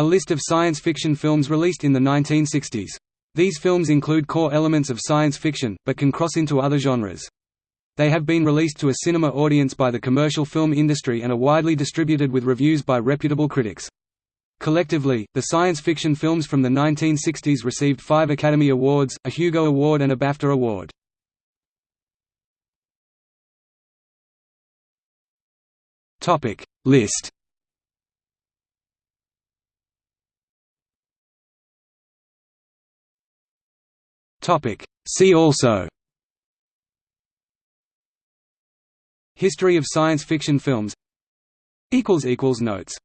A list of science fiction films released in the 1960s. These films include core elements of science fiction, but can cross into other genres. They have been released to a cinema audience by the commercial film industry and are widely distributed with reviews by reputable critics. Collectively, the science fiction films from the 1960s received five Academy Awards, a Hugo Award and a BAFTA Award. List See also. History of science fiction films. Notes